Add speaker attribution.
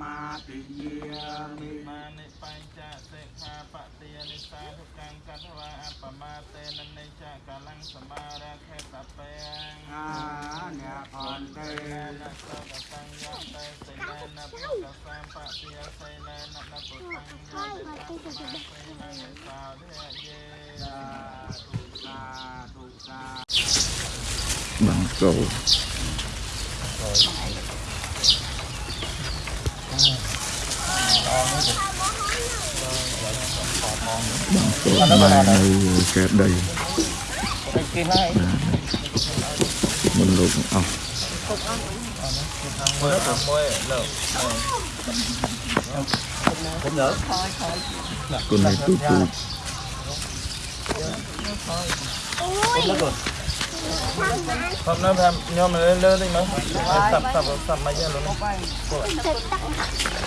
Speaker 1: មាតិយាមិម
Speaker 2: ានិបញ្ចសិក្ខាបតិនិសាធុកាំកតវាអបមាតេនឹងនិចកលំសមារខេតបេអានិអន្តេនសកតញ្ញតេសិលេនបកសំបតិយសិលេននពុទ្ធំយតិសិលេនសាធិយេស
Speaker 1: ាធុសាធុសា
Speaker 3: បងចូល mang đây kẹp đây. Mình luộc ốc
Speaker 4: ờ.
Speaker 3: con này tụt
Speaker 4: tụt
Speaker 5: ខ្
Speaker 2: ញុំនៅថាខ្ញុំលើលើតិចមើលសាប់សាប់សាប់មិនយ៉ាងលោកនេ
Speaker 6: ះ